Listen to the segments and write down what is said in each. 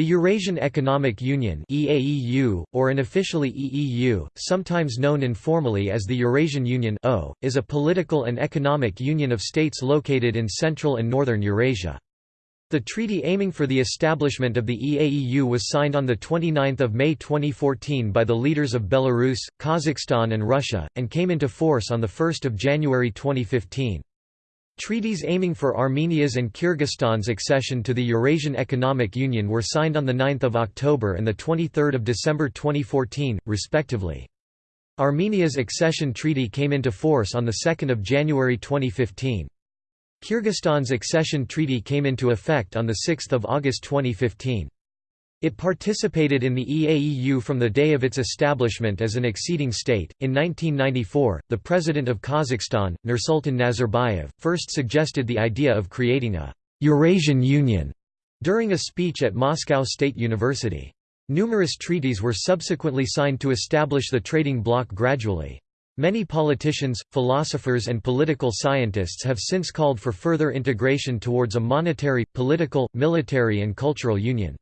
The Eurasian Economic Union EAEU, or unofficially EEU, sometimes known informally as the Eurasian Union o, is a political and economic union of states located in Central and Northern Eurasia. The treaty aiming for the establishment of the EAEU was signed on 29 May 2014 by the leaders of Belarus, Kazakhstan and Russia, and came into force on 1 January 2015. Treaties aiming for Armenia's and Kyrgyzstan's accession to the Eurasian Economic Union were signed on 9 October and 23 December 2014, respectively. Armenia's accession treaty came into force on 2 January 2015. Kyrgyzstan's accession treaty came into effect on 6 August 2015. It participated in the EAEU from the day of its establishment as an acceding state. In 1994, the president of Kazakhstan, Nursultan Nazarbayev, first suggested the idea of creating a Eurasian Union during a speech at Moscow State University. Numerous treaties were subsequently signed to establish the trading bloc gradually. Many politicians, philosophers and political scientists have since called for further integration towards a monetary, political, military and cultural union.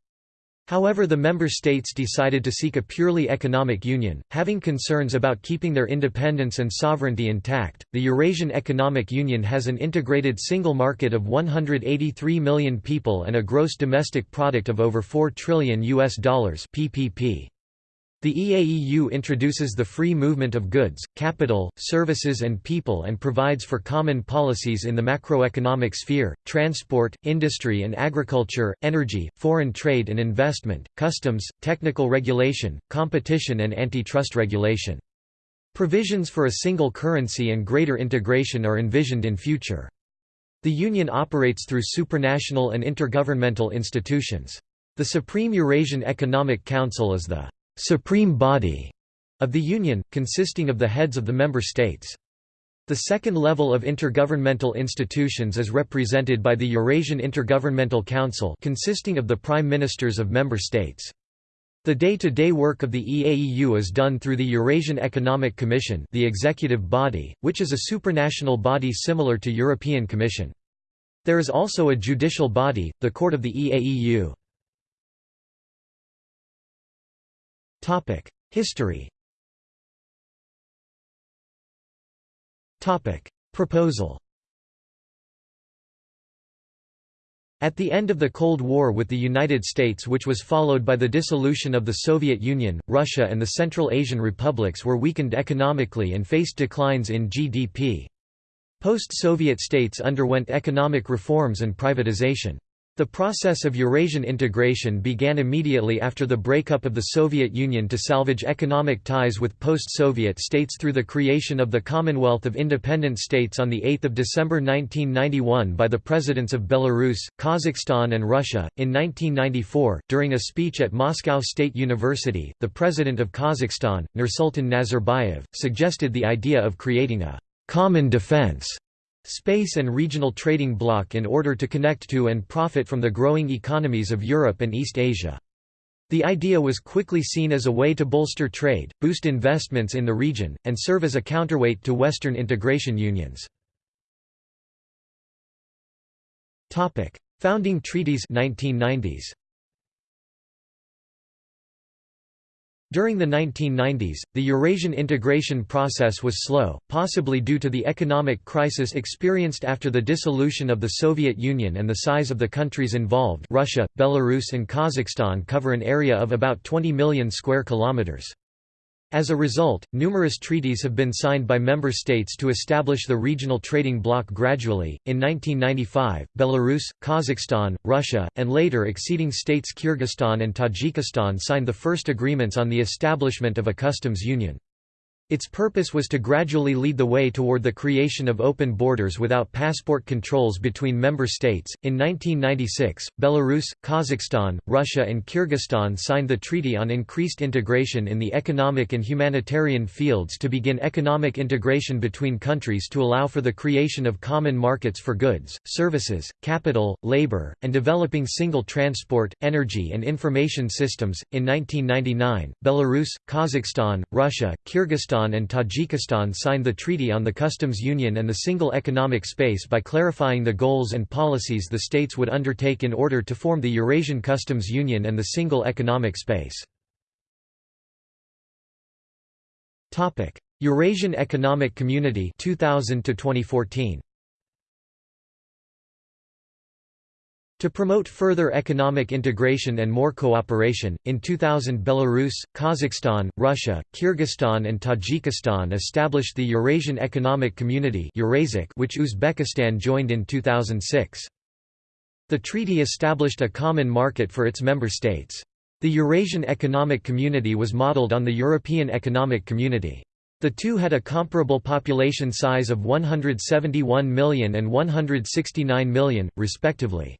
However the member states decided to seek a purely economic union, having concerns about keeping their independence and sovereignty intact. The Eurasian Economic Union has an integrated single market of 183 million people and a gross domestic product of over 4 trillion US dollars (PPP). The EAEU introduces the free movement of goods, capital, services and people and provides for common policies in the macroeconomic sphere, transport, industry and agriculture, energy, foreign trade and investment, customs, technical regulation, competition and antitrust regulation. Provisions for a single currency and greater integration are envisioned in future. The Union operates through supranational and intergovernmental institutions. The Supreme Eurasian Economic Council is the supreme body of the Union, consisting of the heads of the member states. The second level of intergovernmental institutions is represented by the Eurasian Intergovernmental Council consisting of the prime ministers of member states. The day-to-day -day work of the EAEU is done through the Eurasian Economic Commission the executive body, which is a supranational body similar to European Commission. There is also a judicial body, the Court of the EAEU. History Proposal At the end of the Cold War with the United States which was followed by the dissolution of the Soviet Union, Russia and the Central Asian republics were weakened economically and faced declines in GDP. Post-Soviet states underwent economic reforms and privatization. The process of Eurasian integration began immediately after the breakup of the Soviet Union to salvage economic ties with post-Soviet states through the creation of the Commonwealth of Independent States on 8 December 1991 by the presidents of Belarus, Kazakhstan and Russia. In 1994, during a speech at Moscow State University, the president of Kazakhstan, Nursultan Nazarbayev, suggested the idea of creating a «common defense» space and regional trading bloc in order to connect to and profit from the growing economies of Europe and East Asia. The idea was quickly seen as a way to bolster trade, boost investments in the region, and serve as a counterweight to Western integration unions. Founding treaties 1990s. During the 1990s, the Eurasian integration process was slow, possibly due to the economic crisis experienced after the dissolution of the Soviet Union and the size of the countries involved Russia, Belarus and Kazakhstan cover an area of about 20 million square kilometers. As a result, numerous treaties have been signed by member states to establish the regional trading bloc gradually. In 1995, Belarus, Kazakhstan, Russia, and later acceding states Kyrgyzstan and Tajikistan signed the first agreements on the establishment of a customs union. Its purpose was to gradually lead the way toward the creation of open borders without passport controls between member states. In 1996, Belarus, Kazakhstan, Russia, and Kyrgyzstan signed the Treaty on Increased Integration in the Economic and Humanitarian Fields to begin economic integration between countries to allow for the creation of common markets for goods, services, capital, labor, and developing single transport, energy, and information systems. In 1999, Belarus, Kazakhstan, Russia, Kyrgyzstan, Kyrgyzstan and Tajikistan signed the Treaty on the Customs Union and the Single Economic Space by clarifying the goals and policies the states would undertake in order to form the Eurasian Customs Union and the Single Economic Space. Eurasian Economic Community 2000 to 2014 To promote further economic integration and more cooperation, in 2000 Belarus, Kazakhstan, Russia, Kyrgyzstan and Tajikistan established the Eurasian Economic Community which Uzbekistan joined in 2006. The treaty established a common market for its member states. The Eurasian Economic Community was modeled on the European Economic Community. The two had a comparable population size of 171 million and 169 million, respectively.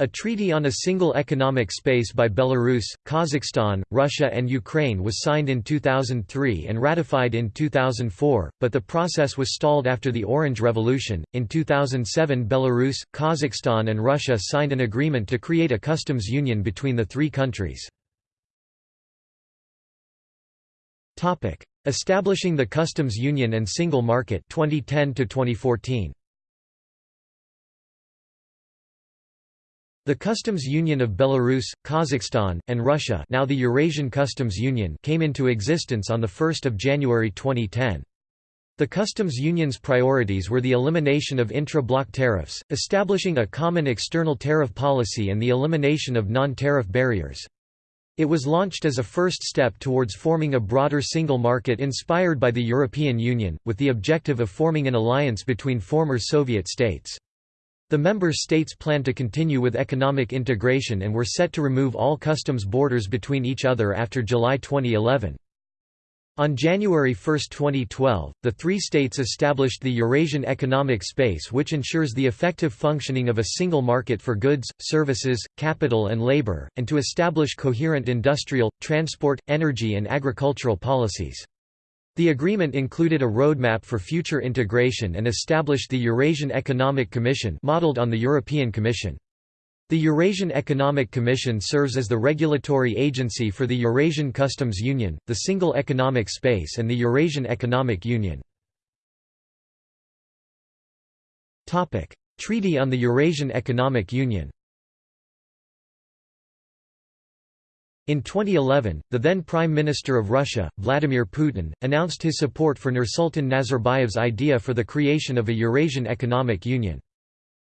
A treaty on a single economic space by Belarus, Kazakhstan, Russia and Ukraine was signed in 2003 and ratified in 2004, but the process was stalled after the Orange Revolution. In 2007, Belarus, Kazakhstan and Russia signed an agreement to create a customs union between the three countries. Topic: Establishing the customs union and single market 2010 to 2014. The Customs Union of Belarus, Kazakhstan, and Russia now the Eurasian Customs Union came into existence on 1 January 2010. The customs union's priorities were the elimination of intra-block tariffs, establishing a common external tariff policy and the elimination of non-tariff barriers. It was launched as a first step towards forming a broader single market inspired by the European Union, with the objective of forming an alliance between former Soviet states. The member states planned to continue with economic integration and were set to remove all customs borders between each other after July 2011. On January 1, 2012, the three states established the Eurasian Economic Space which ensures the effective functioning of a single market for goods, services, capital and labor, and to establish coherent industrial, transport, energy and agricultural policies. The agreement included a roadmap for future integration and established the Eurasian Economic Commission modeled on the European Commission. The Eurasian Economic Commission serves as the regulatory agency for the Eurasian Customs Union, the Single Economic Space and the Eurasian Economic Union. Treaty on the Eurasian Economic Union In 2011, the then Prime Minister of Russia, Vladimir Putin, announced his support for Nursultan Nazarbayev's idea for the creation of a Eurasian Economic Union.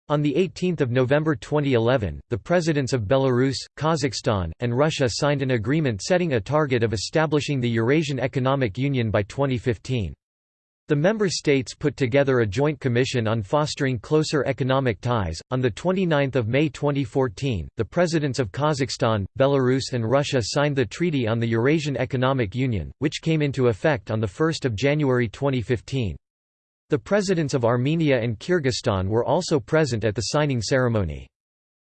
On 18 November 2011, the presidents of Belarus, Kazakhstan, and Russia signed an agreement setting a target of establishing the Eurasian Economic Union by 2015. The member states put together a joint commission on fostering closer economic ties. On the 29th of May 2014, the presidents of Kazakhstan, Belarus and Russia signed the Treaty on the Eurasian Economic Union, which came into effect on the 1st of January 2015. The presidents of Armenia and Kyrgyzstan were also present at the signing ceremony.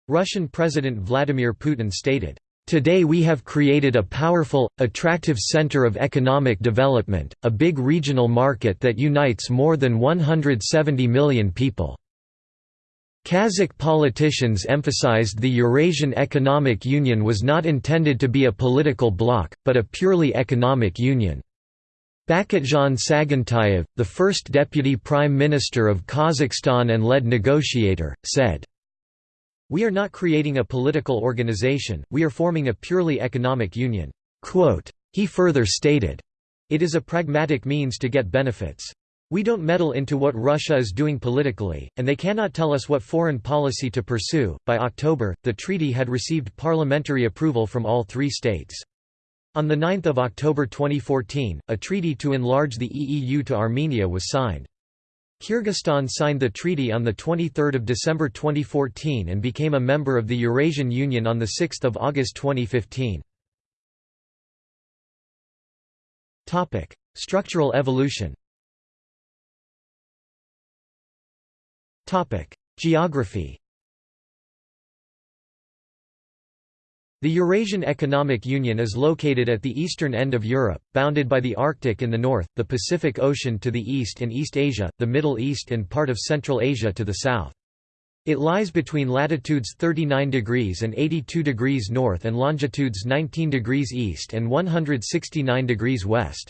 Russian President Vladimir Putin stated, Today we have created a powerful, attractive center of economic development, a big regional market that unites more than 170 million people. Kazakh politicians emphasized the Eurasian Economic Union was not intended to be a political bloc, but a purely economic union. Bakhytzhan Sagintayev, the first deputy prime minister of Kazakhstan and lead negotiator, said, we are not creating a political organization, we are forming a purely economic union." Quote, he further stated, It is a pragmatic means to get benefits. We don't meddle into what Russia is doing politically, and they cannot tell us what foreign policy to pursue. By October, the treaty had received parliamentary approval from all three states. On 9 October 2014, a treaty to enlarge the EEU to Armenia was signed. Kyrgyzstan signed the treaty on 23 December 2014 and became a member of the Eurasian Union on 6 August 2015. Structural evolution Geography The Eurasian Economic Union is located at the eastern end of Europe, bounded by the Arctic in the north, the Pacific Ocean to the east and East Asia, the Middle East and part of Central Asia to the south. It lies between latitudes 39 degrees and 82 degrees north and longitudes 19 degrees east and 169 degrees west.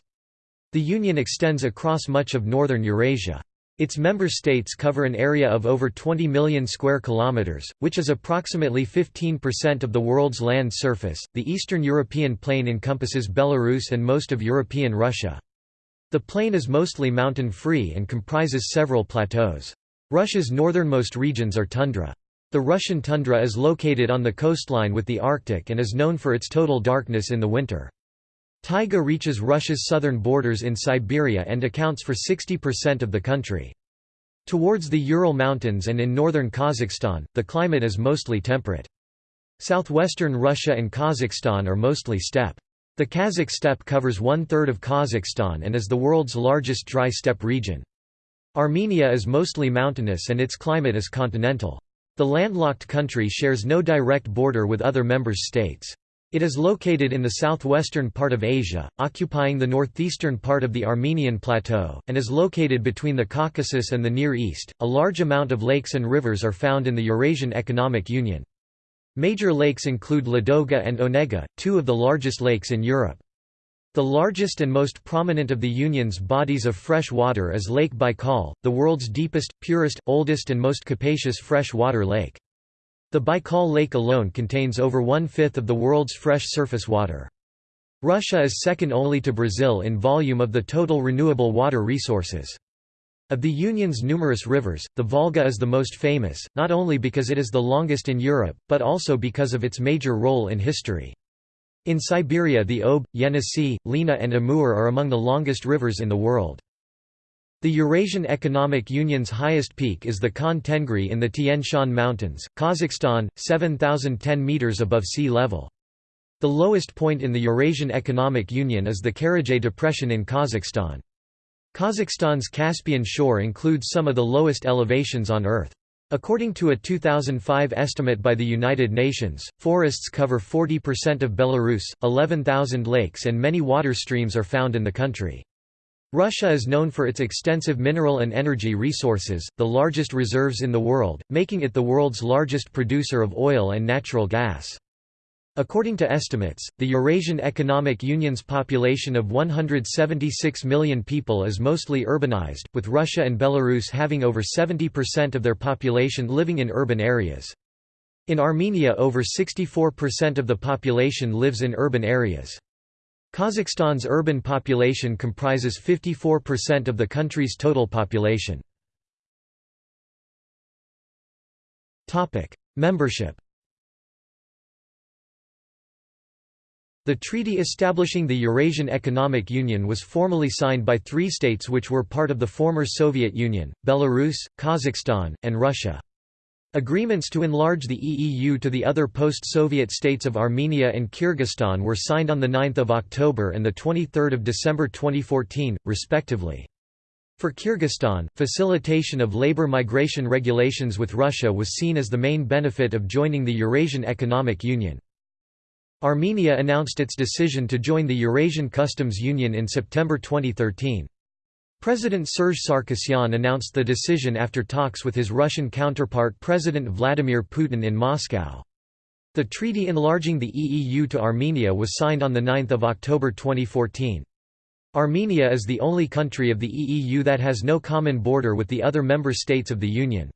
The Union extends across much of northern Eurasia. Its member states cover an area of over 20 million square kilometers, which is approximately 15% of the world's land surface. The Eastern European plain encompasses Belarus and most of European Russia. The plain is mostly mountain-free and comprises several plateaus. Russia's northernmost regions are tundra. The Russian tundra is located on the coastline with the Arctic and is known for its total darkness in the winter. Taiga reaches Russia's southern borders in Siberia and accounts for 60% of the country. Towards the Ural Mountains and in northern Kazakhstan, the climate is mostly temperate. Southwestern Russia and Kazakhstan are mostly steppe. The Kazakh steppe covers one-third of Kazakhstan and is the world's largest dry steppe region. Armenia is mostly mountainous and its climate is continental. The landlocked country shares no direct border with other members states. It is located in the southwestern part of Asia, occupying the northeastern part of the Armenian Plateau, and is located between the Caucasus and the Near East. A large amount of lakes and rivers are found in the Eurasian Economic Union. Major lakes include Ladoga and Onega, two of the largest lakes in Europe. The largest and most prominent of the Union's bodies of fresh water is Lake Baikal, the world's deepest, purest, oldest and most capacious fresh water lake. The Baikal Lake alone contains over one-fifth of the world's fresh surface water. Russia is second only to Brazil in volume of the total renewable water resources. Of the Union's numerous rivers, the Volga is the most famous, not only because it is the longest in Europe, but also because of its major role in history. In Siberia the Ob, Yenisei, Lena and Amur are among the longest rivers in the world. The Eurasian Economic Union's highest peak is the Khan Tengri in the Tian Shan Mountains, Kazakhstan, 7,010 metres above sea level. The lowest point in the Eurasian Economic Union is the Karachay Depression in Kazakhstan. Kazakhstan's Caspian shore includes some of the lowest elevations on Earth. According to a 2005 estimate by the United Nations, forests cover 40% of Belarus, 11,000 lakes and many water streams are found in the country. Russia is known for its extensive mineral and energy resources, the largest reserves in the world, making it the world's largest producer of oil and natural gas. According to estimates, the Eurasian Economic Union's population of 176 million people is mostly urbanized, with Russia and Belarus having over 70% of their population living in urban areas. In Armenia over 64% of the population lives in urban areas. Kazakhstan's urban population comprises 54% of the country's total population. Membership The treaty establishing the Eurasian Economic Union was formally signed by three states which were part of the former Soviet Union, Belarus, Kazakhstan, and Russia. Agreements to enlarge the EEU to the other post-Soviet states of Armenia and Kyrgyzstan were signed on 9 October and 23 December 2014, respectively. For Kyrgyzstan, facilitation of labor migration regulations with Russia was seen as the main benefit of joining the Eurasian Economic Union. Armenia announced its decision to join the Eurasian Customs Union in September 2013. President Serge Sarkisyan announced the decision after talks with his Russian counterpart President Vladimir Putin in Moscow. The treaty enlarging the EEU to Armenia was signed on 9 October 2014. Armenia is the only country of the EEU that has no common border with the other member states of the Union.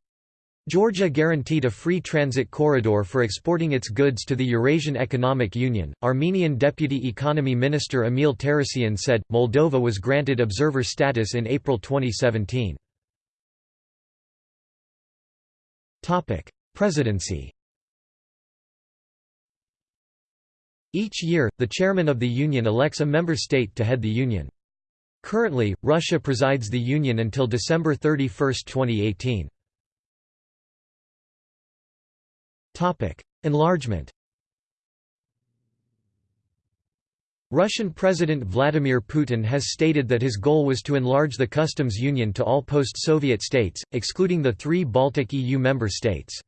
Georgia guaranteed a free transit corridor for exporting its goods to the Eurasian Economic Union. Armenian Deputy Economy Minister Emil Tarasyan said Moldova was granted observer status in April 2017. Topic: Presidency. Each year, the chairman of the union elects a member state to head the union. Currently, Russia presides the union until December 31, 2018. Enlargement Russian President Vladimir Putin has stated that his goal was to enlarge the customs union to all post-Soviet states, excluding the three Baltic EU member states.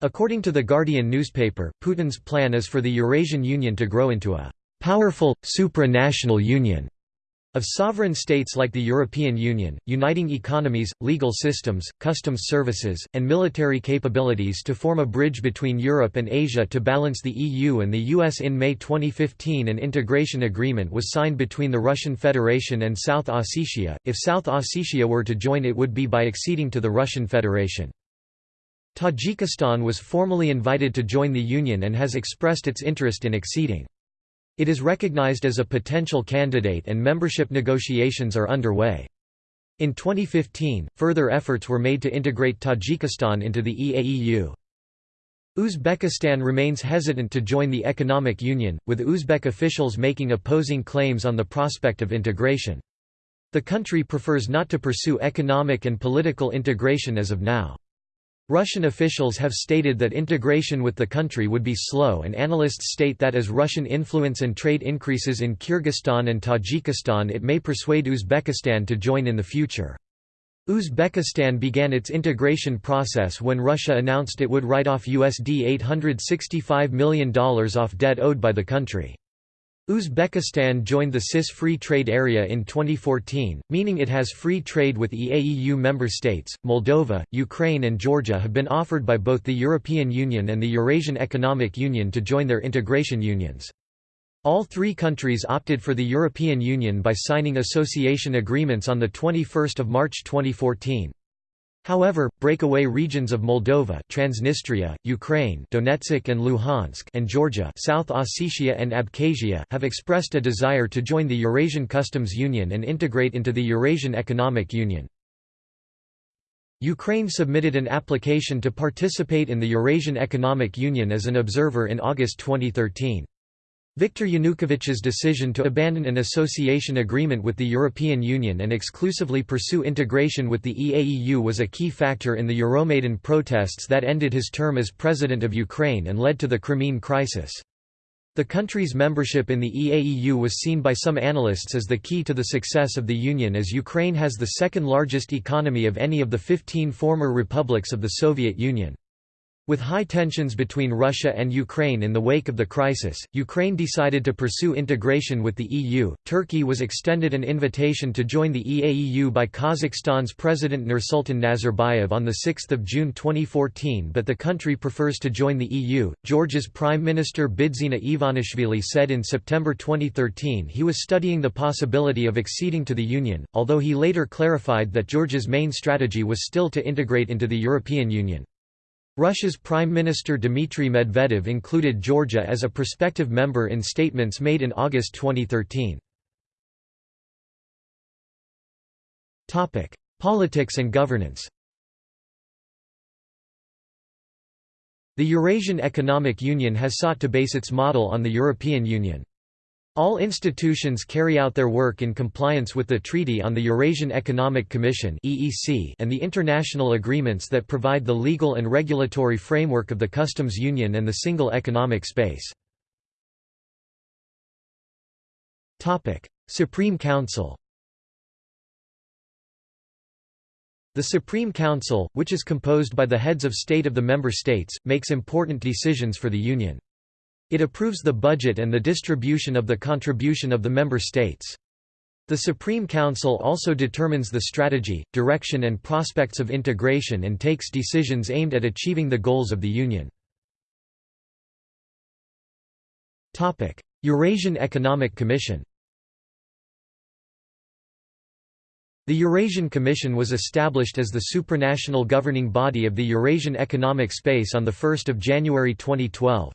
According to The Guardian newspaper, Putin's plan is for the Eurasian Union to grow into a «powerful, supranational union» Of sovereign states like the European Union, uniting economies, legal systems, customs services, and military capabilities to form a bridge between Europe and Asia to balance the EU and the US in May 2015 an integration agreement was signed between the Russian Federation and South Ossetia. If South Ossetia were to join it would be by acceding to the Russian Federation. Tajikistan was formally invited to join the Union and has expressed its interest in acceding. It is recognized as a potential candidate and membership negotiations are underway. In 2015, further efforts were made to integrate Tajikistan into the EAEU. Uzbekistan remains hesitant to join the economic union, with Uzbek officials making opposing claims on the prospect of integration. The country prefers not to pursue economic and political integration as of now. Russian officials have stated that integration with the country would be slow and analysts state that as Russian influence and trade increases in Kyrgyzstan and Tajikistan it may persuade Uzbekistan to join in the future. Uzbekistan began its integration process when Russia announced it would write off USD $865 million off debt owed by the country. Uzbekistan joined the CIS Free Trade Area in 2014, meaning it has free trade with EAEU member states. Moldova, Ukraine, and Georgia have been offered by both the European Union and the Eurasian Economic Union to join their integration unions. All three countries opted for the European Union by signing association agreements on 21 March 2014. However, breakaway regions of Moldova Transnistria, Ukraine Donetsk and Luhansk and Georgia South Ossetia and Abkhazia have expressed a desire to join the Eurasian Customs Union and integrate into the Eurasian Economic Union. Ukraine submitted an application to participate in the Eurasian Economic Union as an observer in August 2013. Viktor Yanukovych's decision to abandon an association agreement with the European Union and exclusively pursue integration with the EAEU was a key factor in the Euromaidan protests that ended his term as President of Ukraine and led to the Crimean crisis. The country's membership in the EAEU was seen by some analysts as the key to the success of the Union as Ukraine has the second largest economy of any of the 15 former republics of the Soviet Union. With high tensions between Russia and Ukraine in the wake of the crisis, Ukraine decided to pursue integration with the EU. Turkey was extended an invitation to join the EAEU by Kazakhstan's President Nursultan Nazarbayev on 6 June 2014 but the country prefers to join the EU. Georgia's Prime Minister Bidzina Ivanishvili said in September 2013 he was studying the possibility of acceding to the Union, although he later clarified that Georgia's main strategy was still to integrate into the European Union. Russia's Prime Minister Dmitry Medvedev included Georgia as a prospective member in statements made in August 2013. Politics and governance The Eurasian Economic Union has sought to base its model on the European Union. All institutions carry out their work in compliance with the Treaty on the Eurasian Economic Commission and the international agreements that provide the legal and regulatory framework of the customs union and the single economic space. Supreme Council The Supreme Council, which is composed by the heads of state of the member states, makes important decisions for the Union. It approves the budget and the distribution of the contribution of the member states. The Supreme Council also determines the strategy, direction and prospects of integration and takes decisions aimed at achieving the goals of the Union. Eurasian Economic Commission The Eurasian Commission was established as the supranational governing body of the Eurasian economic space on 1 January 2012.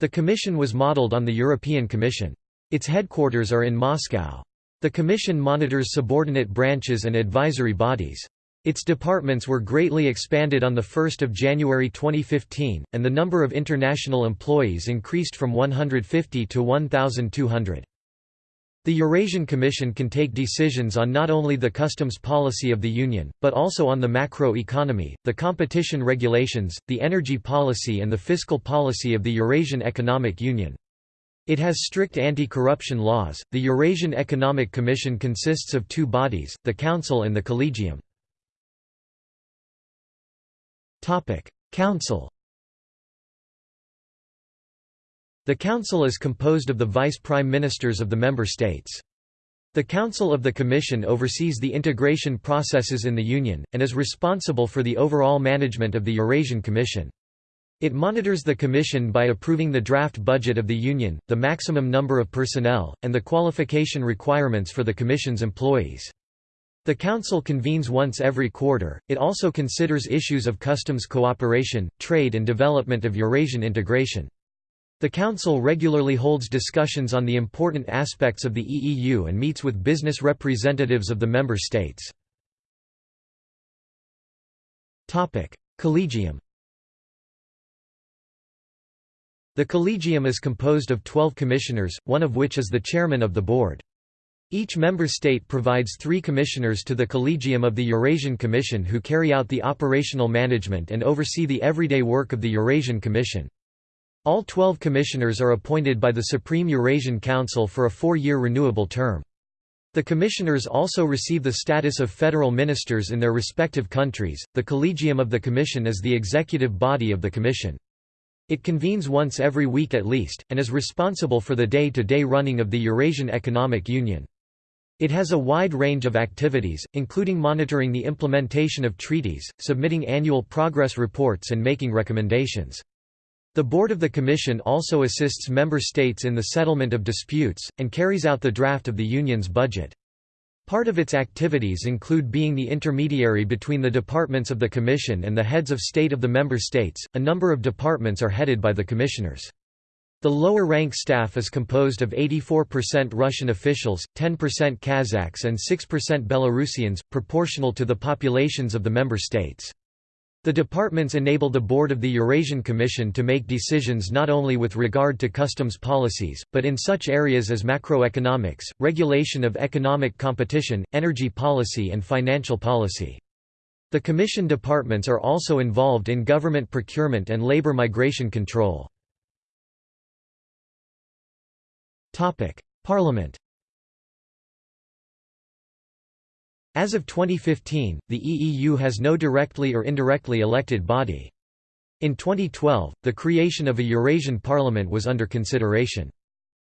The Commission was modeled on the European Commission. Its headquarters are in Moscow. The Commission monitors subordinate branches and advisory bodies. Its departments were greatly expanded on 1 January 2015, and the number of international employees increased from 150 to 1,200. The Eurasian Commission can take decisions on not only the customs policy of the Union, but also on the macro economy, the competition regulations, the energy policy and the fiscal policy of the Eurasian Economic Union. It has strict anti-corruption laws. The Eurasian Economic Commission consists of two bodies, the Council and the Collegium. Topic: Council the Council is composed of the Vice Prime Ministers of the member states. The Council of the Commission oversees the integration processes in the Union, and is responsible for the overall management of the Eurasian Commission. It monitors the Commission by approving the draft budget of the Union, the maximum number of personnel, and the qualification requirements for the Commission's employees. The Council convenes once every quarter, it also considers issues of customs cooperation, trade and development of Eurasian integration. The Council regularly holds discussions on the important aspects of the EEU and meets with business representatives of the member states. Collegium The Collegium is composed of 12 commissioners, one of which is the chairman of the board. Each member state provides three commissioners to the Collegium of the Eurasian Commission who carry out the operational management and oversee the everyday work of the Eurasian Commission. All 12 commissioners are appointed by the Supreme Eurasian Council for a four-year renewable term. The commissioners also receive the status of federal ministers in their respective countries. The Collegium of the Commission is the executive body of the Commission. It convenes once every week at least, and is responsible for the day-to-day -day running of the Eurasian Economic Union. It has a wide range of activities, including monitoring the implementation of treaties, submitting annual progress reports and making recommendations. The Board of the Commission also assists member states in the settlement of disputes, and carries out the draft of the Union's budget. Part of its activities include being the intermediary between the departments of the Commission and the heads of state of the member states. A number of departments are headed by the commissioners. The lower rank staff is composed of 84% Russian officials, 10% Kazakhs, and 6% Belarusians, proportional to the populations of the member states. The departments enable the Board of the Eurasian Commission to make decisions not only with regard to customs policies, but in such areas as macroeconomics, regulation of economic competition, energy policy and financial policy. The Commission departments are also involved in government procurement and labor migration control. Parliament As of 2015, the EEU has no directly or indirectly elected body. In 2012, the creation of a Eurasian parliament was under consideration.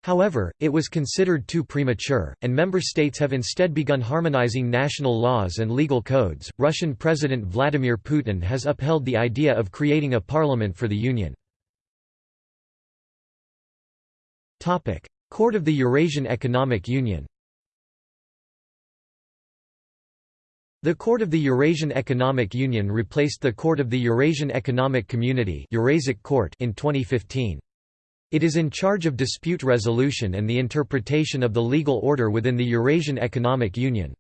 However, it was considered too premature, and member states have instead begun harmonizing national laws and legal codes. Russian President Vladimir Putin has upheld the idea of creating a parliament for the Union. Topic: Court of the Eurasian Economic Union. The Court of the Eurasian Economic Union replaced the Court of the Eurasian Economic Community EurAsEC Court in 2015. It is in charge of dispute resolution and the interpretation of the legal order within the Eurasian Economic Union.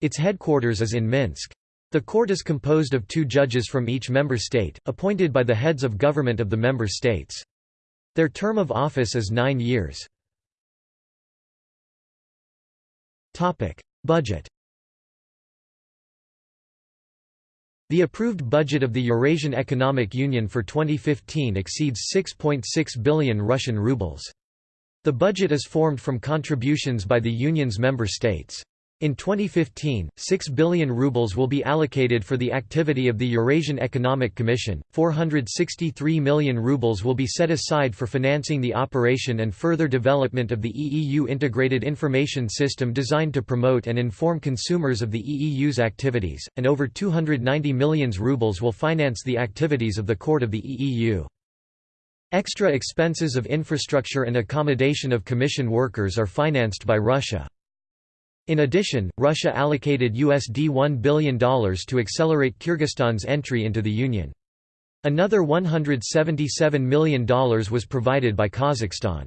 Its headquarters is in Minsk. The court is composed of two judges from each member state, appointed by the heads of government of the member states. Their term of office is nine years. Budget The approved budget of the Eurasian Economic Union for 2015 exceeds 6.6 .6 billion Russian rubles. The budget is formed from contributions by the Union's member states. In 2015, 6 billion rubles will be allocated for the activity of the Eurasian Economic Commission, 463 million rubles will be set aside for financing the operation and further development of the EEU integrated information system designed to promote and inform consumers of the EEU's activities, and over 290 million rubles will finance the activities of the Court of the EEU. Extra expenses of infrastructure and accommodation of Commission workers are financed by Russia. In addition, Russia allocated USD $1 billion to accelerate Kyrgyzstan's entry into the Union. Another $177 million was provided by Kazakhstan.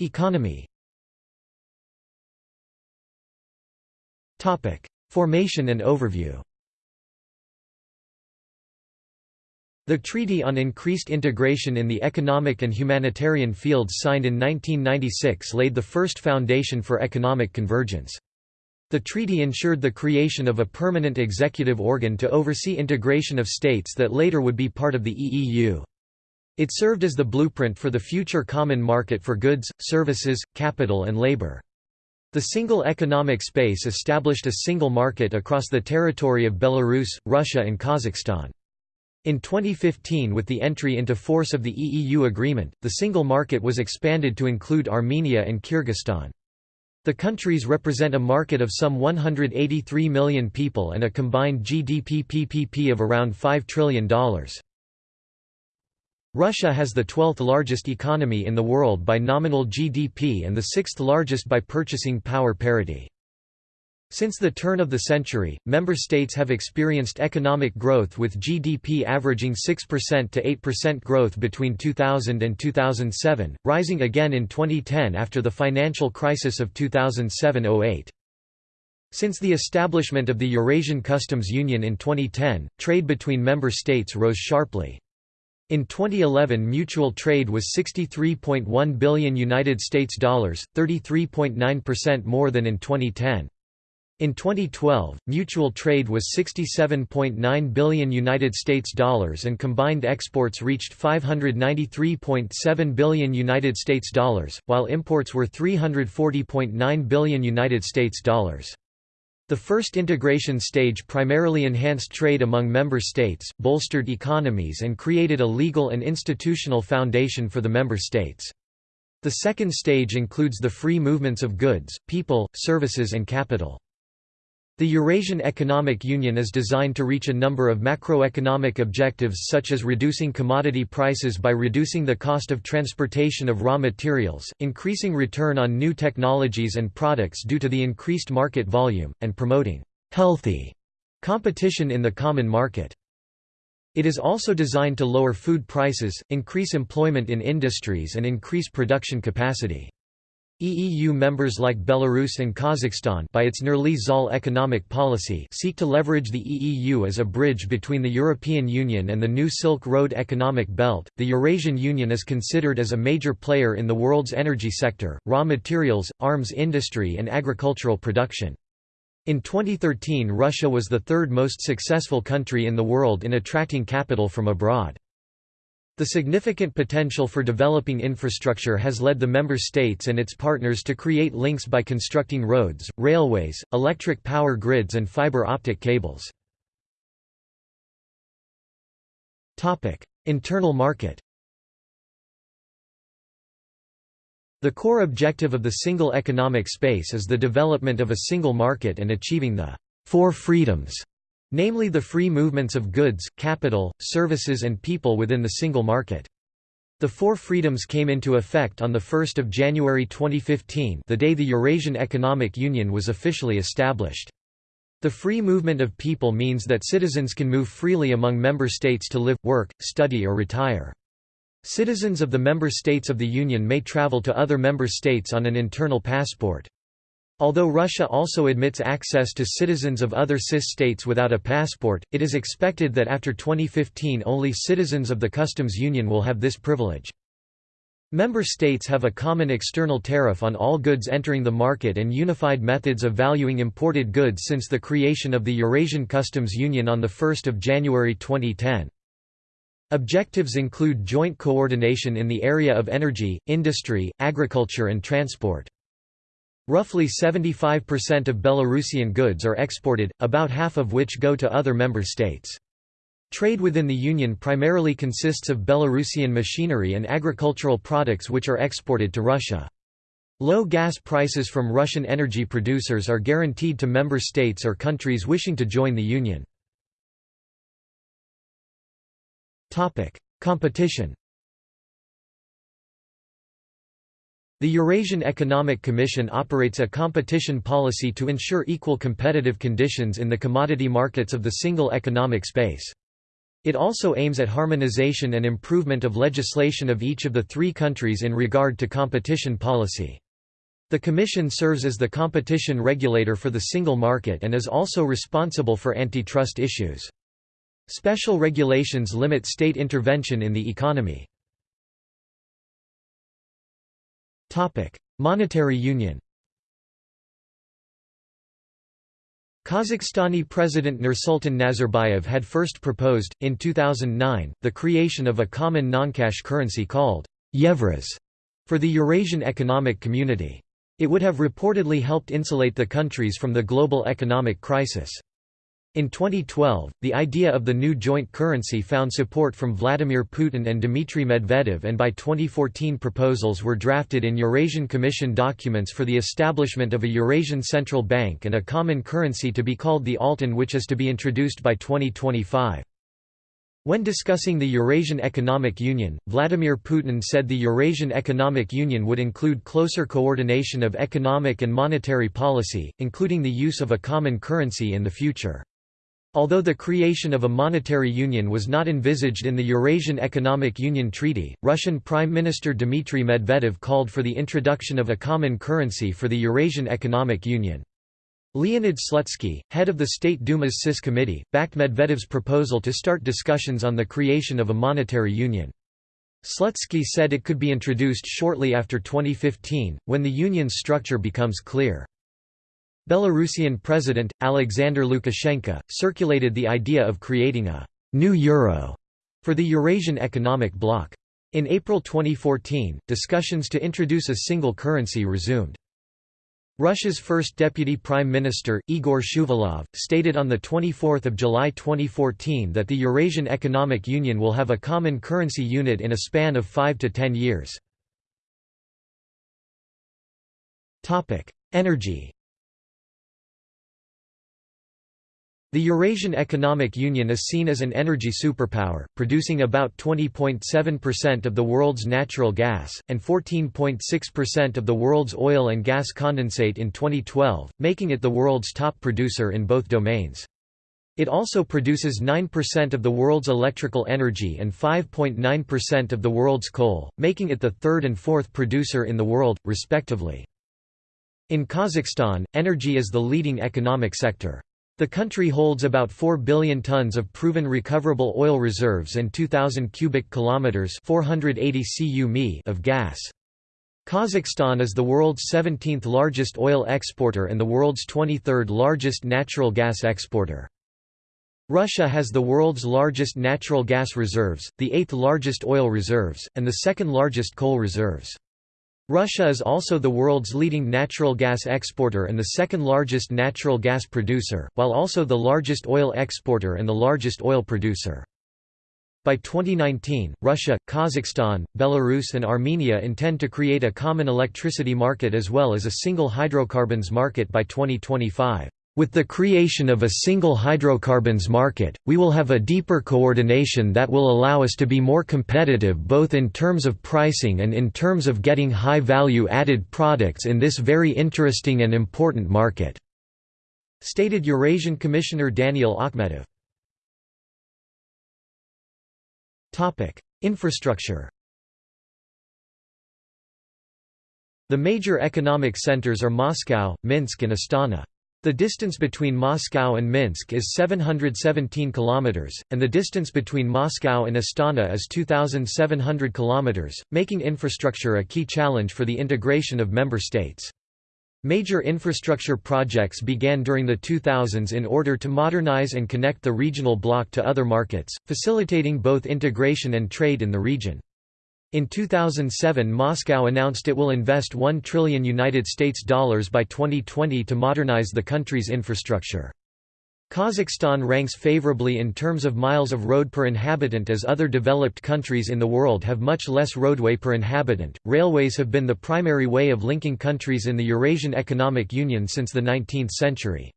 Economy Formation and overview The Treaty on Increased Integration in the Economic and Humanitarian Fields signed in 1996 laid the first foundation for economic convergence. The treaty ensured the creation of a permanent executive organ to oversee integration of states that later would be part of the EEU. It served as the blueprint for the future common market for goods, services, capital and labor. The single economic space established a single market across the territory of Belarus, Russia and Kazakhstan. In 2015 with the entry into force of the EEU agreement, the single market was expanded to include Armenia and Kyrgyzstan. The countries represent a market of some 183 million people and a combined GDP PPP of around $5 trillion. Russia has the 12th largest economy in the world by nominal GDP and the sixth largest by purchasing power parity. Since the turn of the century, member states have experienced economic growth with GDP averaging 6% to 8% growth between 2000 and 2007, rising again in 2010 after the financial crisis of 2007–08. Since the establishment of the Eurasian Customs Union in 2010, trade between member states rose sharply. In 2011 mutual trade was 63.1 billion United States dollars, 33.9% more than in 2010. In 2012, mutual trade was 67.9 billion United States dollars and combined exports reached 593.7 billion United States dollars, while imports were 340.9 billion United States dollars. The first integration stage primarily enhanced trade among member states, bolstered economies and created a legal and institutional foundation for the member states. The second stage includes the free movements of goods, people, services and capital. The Eurasian Economic Union is designed to reach a number of macroeconomic objectives such as reducing commodity prices by reducing the cost of transportation of raw materials, increasing return on new technologies and products due to the increased market volume, and promoting «healthy» competition in the common market. It is also designed to lower food prices, increase employment in industries and increase production capacity. EEU members like Belarus and Kazakhstan by its Nurly-Zhol economic policy seek to leverage the EEU as a bridge between the European Union and the new Silk Road economic belt. The Eurasian Union is considered as a major player in the world's energy sector, raw materials, arms industry and agricultural production. In 2013 Russia was the third most successful country in the world in attracting capital from abroad. The significant potential for developing infrastructure has led the member states and its partners to create links by constructing roads, railways, electric power grids and fiber optic cables. Internal market The core objective of the single economic space is the development of a single market and achieving the four freedoms namely the free movements of goods, capital, services and people within the single market. The four freedoms came into effect on 1 January 2015 the day the Eurasian Economic Union was officially established. The free movement of people means that citizens can move freely among member states to live, work, study or retire. Citizens of the member states of the Union may travel to other member states on an internal passport. Although Russia also admits access to citizens of other CIS states without a passport, it is expected that after 2015 only citizens of the customs union will have this privilege. Member states have a common external tariff on all goods entering the market and unified methods of valuing imported goods since the creation of the Eurasian Customs Union on 1 January 2010. Objectives include joint coordination in the area of energy, industry, agriculture and transport. Roughly 75% of Belarusian goods are exported, about half of which go to other member states. Trade within the Union primarily consists of Belarusian machinery and agricultural products which are exported to Russia. Low gas prices from Russian energy producers are guaranteed to member states or countries wishing to join the Union. Competition The Eurasian Economic Commission operates a competition policy to ensure equal competitive conditions in the commodity markets of the single economic space. It also aims at harmonization and improvement of legislation of each of the three countries in regard to competition policy. The Commission serves as the competition regulator for the single market and is also responsible for antitrust issues. Special regulations limit state intervention in the economy. Monetary union Kazakhstani President Nursultan Nazarbayev had first proposed, in 2009, the creation of a common non-cash currency called «Yevraz» for the Eurasian Economic Community. It would have reportedly helped insulate the countries from the global economic crisis. In 2012, the idea of the new joint currency found support from Vladimir Putin and Dmitry Medvedev and by 2014 proposals were drafted in Eurasian Commission documents for the establishment of a Eurasian Central Bank and a common currency to be called the Altyn which is to be introduced by 2025. When discussing the Eurasian Economic Union, Vladimir Putin said the Eurasian Economic Union would include closer coordination of economic and monetary policy, including the use of a common currency in the future. Although the creation of a monetary union was not envisaged in the Eurasian Economic Union Treaty, Russian Prime Minister Dmitry Medvedev called for the introduction of a common currency for the Eurasian Economic Union. Leonid Slutsky, head of the State Duma's CIS committee, backed Medvedev's proposal to start discussions on the creation of a monetary union. Slutsky said it could be introduced shortly after 2015, when the union's structure becomes clear. Belarusian President, Alexander Lukashenko, circulated the idea of creating a «new euro» for the Eurasian Economic Bloc. In April 2014, discussions to introduce a single currency resumed. Russia's first deputy prime minister, Igor Shuvalov, stated on 24 July 2014 that the Eurasian Economic Union will have a common currency unit in a span of 5 to 10 years. Energy The Eurasian Economic Union is seen as an energy superpower, producing about 20.7% of the world's natural gas, and 14.6% of the world's oil and gas condensate in 2012, making it the world's top producer in both domains. It also produces 9% of the world's electrical energy and 5.9% of the world's coal, making it the third and fourth producer in the world, respectively. In Kazakhstan, energy is the leading economic sector. The country holds about 4 billion tons of proven recoverable oil reserves and 2000 cubic kilometers, 480 cu of gas. Kazakhstan is the world's 17th largest oil exporter and the world's 23rd largest natural gas exporter. Russia has the world's largest natural gas reserves, the eighth largest oil reserves, and the second largest coal reserves. Russia is also the world's leading natural gas exporter and the second largest natural gas producer, while also the largest oil exporter and the largest oil producer. By 2019, Russia, Kazakhstan, Belarus and Armenia intend to create a common electricity market as well as a single hydrocarbons market by 2025. With the creation of a single hydrocarbons market, we will have a deeper coordination that will allow us to be more competitive both in terms of pricing and in terms of getting high value added products in this very interesting and important market," stated Eurasian Commissioner Danial Akhmetov. Infrastructure The major economic centers are Moscow, Minsk and Astana. The distance between Moscow and Minsk is 717 kilometers, and the distance between Moscow and Astana is 2700 kilometers, making infrastructure a key challenge for the integration of member states. Major infrastructure projects began during the 2000s in order to modernize and connect the regional bloc to other markets, facilitating both integration and trade in the region. In 2007 Moscow announced it will invest 1 trillion United States dollars by 2020 to modernize the country's infrastructure. Kazakhstan ranks favorably in terms of miles of road per inhabitant as other developed countries in the world have much less roadway per inhabitant. Railways have been the primary way of linking countries in the Eurasian Economic Union since the 19th century.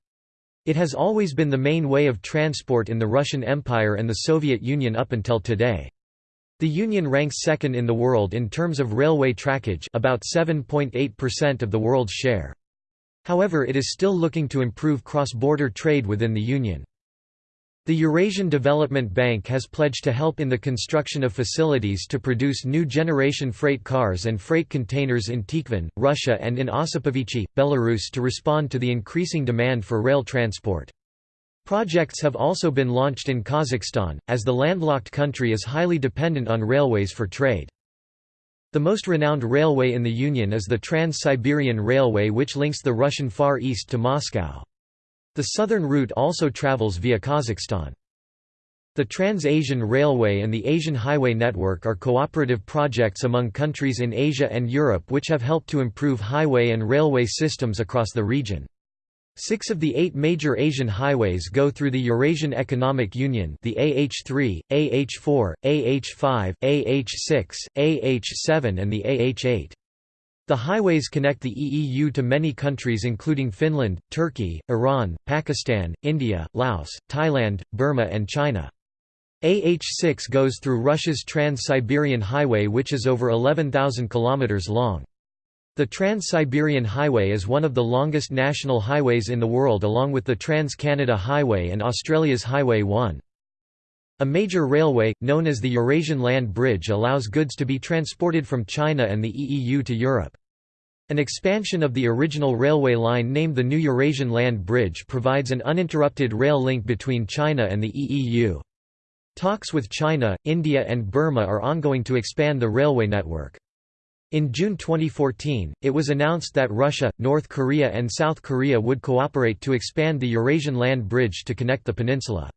It has always been the main way of transport in the Russian Empire and the Soviet Union up until today. The Union ranks second in the world in terms of railway trackage about 7.8% of the world's share. However it is still looking to improve cross-border trade within the Union. The Eurasian Development Bank has pledged to help in the construction of facilities to produce new generation freight cars and freight containers in Tikhvin, Russia and in Osipovichy, Belarus to respond to the increasing demand for rail transport. Projects have also been launched in Kazakhstan, as the landlocked country is highly dependent on railways for trade. The most renowned railway in the Union is the Trans-Siberian Railway which links the Russian Far East to Moscow. The southern route also travels via Kazakhstan. The Trans-Asian Railway and the Asian Highway Network are cooperative projects among countries in Asia and Europe which have helped to improve highway and railway systems across the region. Six of the eight major Asian highways go through the Eurasian Economic Union the AH3, AH4, AH5, AH6, AH7 and the AH8. The highways connect the EEU to many countries including Finland, Turkey, Iran, Pakistan, India, Laos, Thailand, Burma and China. AH6 goes through Russia's Trans-Siberian Highway which is over 11,000 km long. The Trans-Siberian Highway is one of the longest national highways in the world along with the Trans-Canada Highway and Australia's Highway 1. A major railway, known as the Eurasian Land Bridge allows goods to be transported from China and the EEU to Europe. An expansion of the original railway line named the New Eurasian Land Bridge provides an uninterrupted rail link between China and the EEU. Talks with China, India and Burma are ongoing to expand the railway network. In June 2014, it was announced that Russia, North Korea and South Korea would cooperate to expand the Eurasian land bridge to connect the peninsula.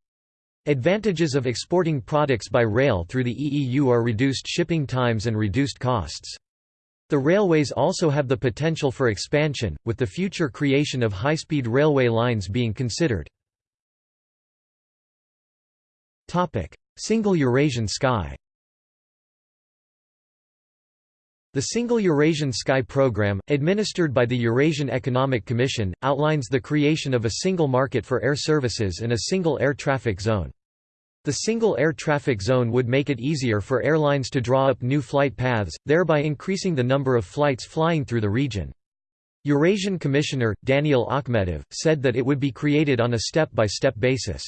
Advantages of exporting products by rail through the EEU are reduced shipping times and reduced costs. The railways also have the potential for expansion, with the future creation of high-speed railway lines being considered. Single Eurasian sky The Single Eurasian Sky Program, administered by the Eurasian Economic Commission, outlines the creation of a single market for air services and a single air traffic zone. The single air traffic zone would make it easier for airlines to draw up new flight paths, thereby increasing the number of flights flying through the region. Eurasian Commissioner, Danial Akhmetov, said that it would be created on a step-by-step -step basis.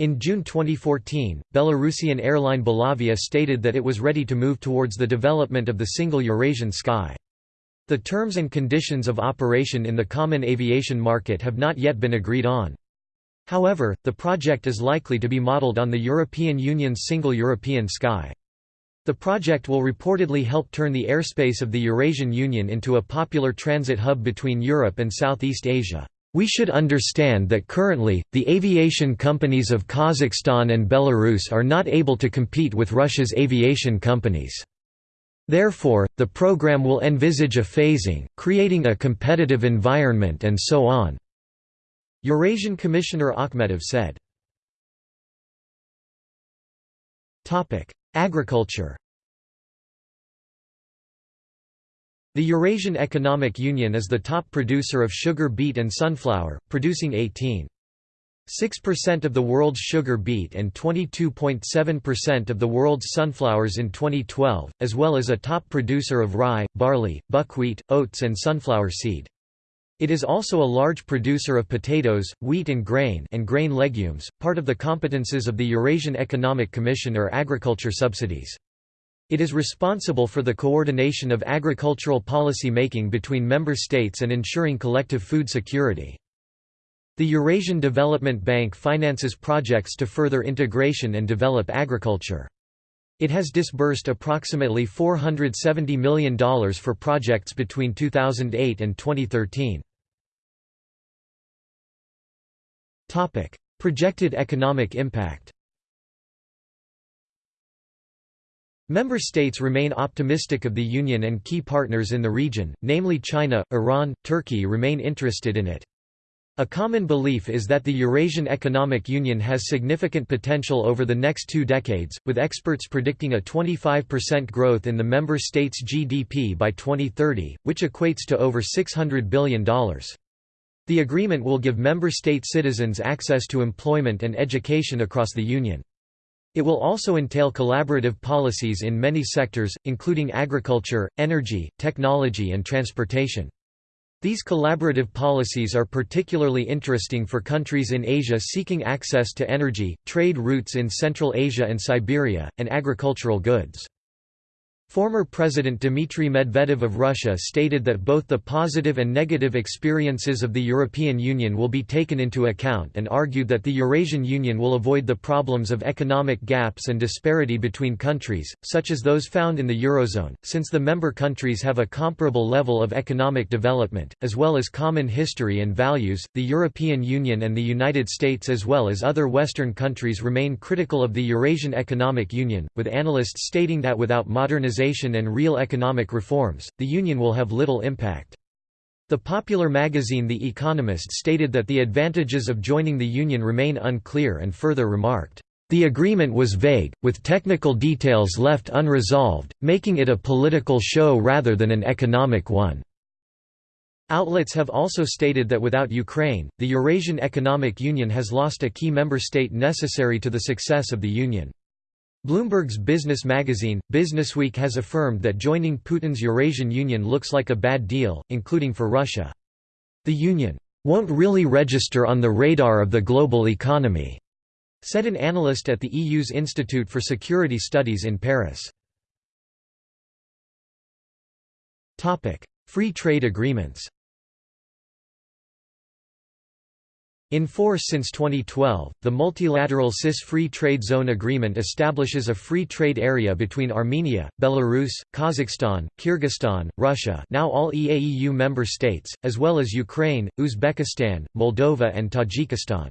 In June 2014, Belarusian airline Belavia stated that it was ready to move towards the development of the single Eurasian sky. The terms and conditions of operation in the common aviation market have not yet been agreed on. However, the project is likely to be modeled on the European Union's single European sky. The project will reportedly help turn the airspace of the Eurasian Union into a popular transit hub between Europe and Southeast Asia. We should understand that currently, the aviation companies of Kazakhstan and Belarus are not able to compete with Russia's aviation companies. Therefore, the program will envisage a phasing, creating a competitive environment and so on." Eurasian Commissioner Akhmetov said. Agriculture The Eurasian Economic Union is the top producer of sugar beet and sunflower, producing 18.6% of the world's sugar beet and 22.7% of the world's sunflowers in 2012, as well as a top producer of rye, barley, buckwheat, oats and sunflower seed. It is also a large producer of potatoes, wheat and grain and grain legumes, part of the competences of the Eurasian Economic Commission or agriculture subsidies. It is responsible for the coordination of agricultural policy making between member states and ensuring collective food security. The Eurasian Development Bank finances projects to further integration and develop agriculture. It has disbursed approximately $470 million for projects between 2008 and 2013. Projected economic impact Member states remain optimistic of the Union and key partners in the region, namely China, Iran, Turkey remain interested in it. A common belief is that the Eurasian Economic Union has significant potential over the next two decades, with experts predicting a 25% growth in the member states' GDP by 2030, which equates to over $600 billion. The agreement will give member state citizens access to employment and education across the Union. It will also entail collaborative policies in many sectors, including agriculture, energy, technology and transportation. These collaborative policies are particularly interesting for countries in Asia seeking access to energy, trade routes in Central Asia and Siberia, and agricultural goods. Former President Dmitry Medvedev of Russia stated that both the positive and negative experiences of the European Union will be taken into account and argued that the Eurasian Union will avoid the problems of economic gaps and disparity between countries, such as those found in the Eurozone, since the member countries have a comparable level of economic development, as well as common history and values. The European Union and the United States, as well as other Western countries, remain critical of the Eurasian Economic Union, with analysts stating that without modernization and real economic reforms, the Union will have little impact. The popular magazine The Economist stated that the advantages of joining the Union remain unclear and further remarked, "...the agreement was vague, with technical details left unresolved, making it a political show rather than an economic one." Outlets have also stated that without Ukraine, the Eurasian Economic Union has lost a key member state necessary to the success of the Union. Bloomberg's business magazine, Businessweek has affirmed that joining Putin's Eurasian Union looks like a bad deal, including for Russia. The Union won't really register on the radar of the global economy, said an analyst at the EU's Institute for Security Studies in Paris. Free trade agreements In force since 2012, the multilateral CIS Free Trade Zone Agreement establishes a free trade area between Armenia, Belarus, Kazakhstan, Kyrgyzstan, Russia now all EAEU member states, as well as Ukraine, Uzbekistan, Moldova and Tajikistan.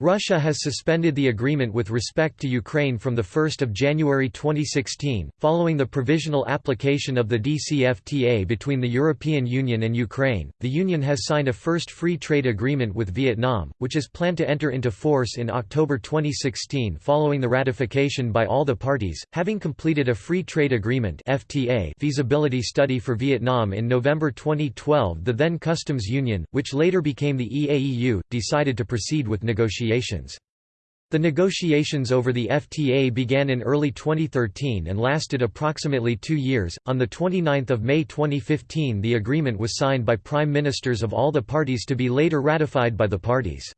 Russia has suspended the agreement with respect to Ukraine from 1 January 2016, following the provisional application of the DCFTA between the European Union and Ukraine. The Union has signed a first free trade agreement with Vietnam, which is planned to enter into force in October 2016 following the ratification by all the parties, having completed a free trade agreement FTA feasibility study for Vietnam in November 2012. The then Customs Union, which later became the EAEU, decided to proceed with negotiations negotiations. The negotiations over the FTA began in early 2013 and lasted approximately two years. On 29 May 2015, the agreement was signed by prime ministers of all the parties to be later ratified by the parties.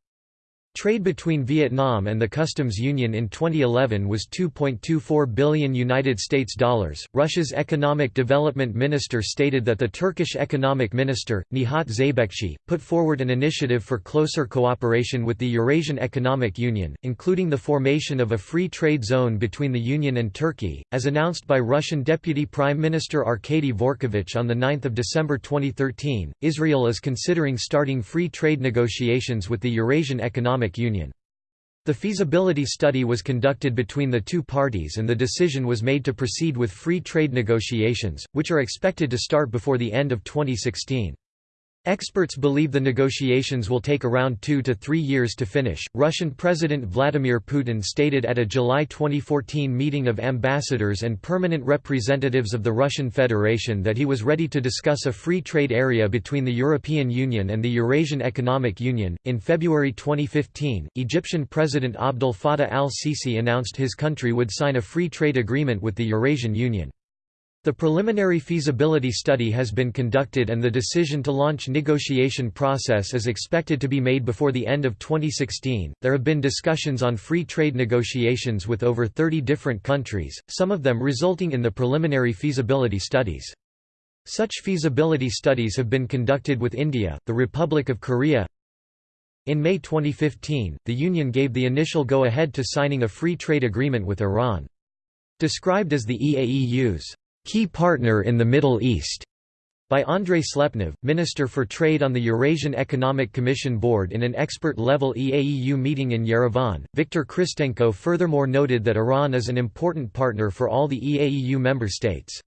Trade between Vietnam and the customs union in 2011 was 2.24 billion United States dollars. Russia's economic development minister stated that the Turkish economic minister Nihat Zeybekci put forward an initiative for closer cooperation with the Eurasian Economic Union, including the formation of a free trade zone between the union and Turkey, as announced by Russian Deputy Prime Minister Arkady Dvorkovich on the 9th of December 2013. Israel is considering starting free trade negotiations with the Eurasian Economic Union. The feasibility study was conducted between the two parties and the decision was made to proceed with free trade negotiations, which are expected to start before the end of 2016. Experts believe the negotiations will take around two to three years to finish. Russian President Vladimir Putin stated at a July 2014 meeting of ambassadors and permanent representatives of the Russian Federation that he was ready to discuss a free trade area between the European Union and the Eurasian Economic Union. In February 2015, Egyptian President Abdel Fattah al Sisi announced his country would sign a free trade agreement with the Eurasian Union. The preliminary feasibility study has been conducted and the decision to launch negotiation process is expected to be made before the end of 2016. There have been discussions on free trade negotiations with over 30 different countries, some of them resulting in the preliminary feasibility studies. Such feasibility studies have been conducted with India, the Republic of Korea. In May 2015, the Union gave the initial go-ahead to signing a free trade agreement with Iran. Described as the EAEU's Key Partner in the Middle East by Andrei Slepnev, Minister for Trade on the Eurasian Economic Commission Board in an expert-level EAEU meeting in Yerevan. Viktor Khristenko furthermore noted that Iran is an important partner for all the EAEU member states.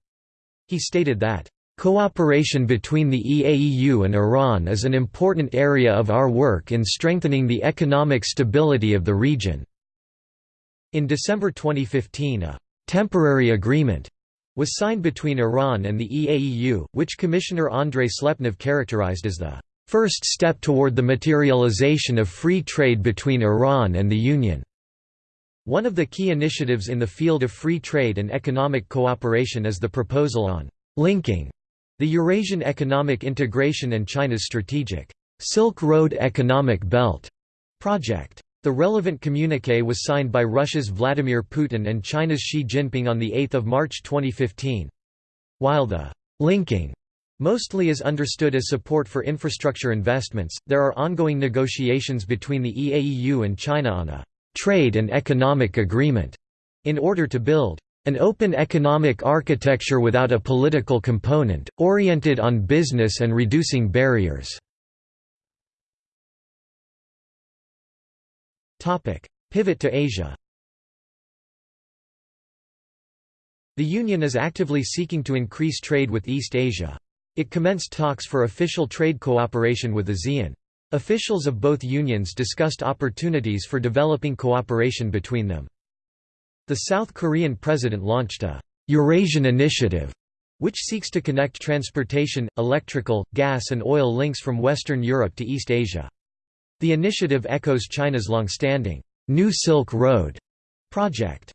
He stated that, "...cooperation between the EAEU and Iran is an important area of our work in strengthening the economic stability of the region." In December 2015 a "...temporary agreement," was signed between Iran and the EAEU, which Commissioner Andrei Slepnev characterized as the first step toward the materialization of free trade between Iran and the Union. One of the key initiatives in the field of free trade and economic cooperation is the proposal on linking the Eurasian economic integration and China's strategic Silk Road Economic Belt project. The relevant communiqué was signed by Russia's Vladimir Putin and China's Xi Jinping on 8 March 2015. While the «linking» mostly is understood as support for infrastructure investments, there are ongoing negotiations between the EAEU and China on a «trade and economic agreement» in order to build an open economic architecture without a political component, oriented on business and reducing barriers. Pivot to Asia The Union is actively seeking to increase trade with East Asia. It commenced talks for official trade cooperation with ASEAN. Officials of both unions discussed opportunities for developing cooperation between them. The South Korean president launched a Eurasian Initiative, which seeks to connect transportation, electrical, gas and oil links from Western Europe to East Asia. The initiative echoes China's long-standing New Silk Road project.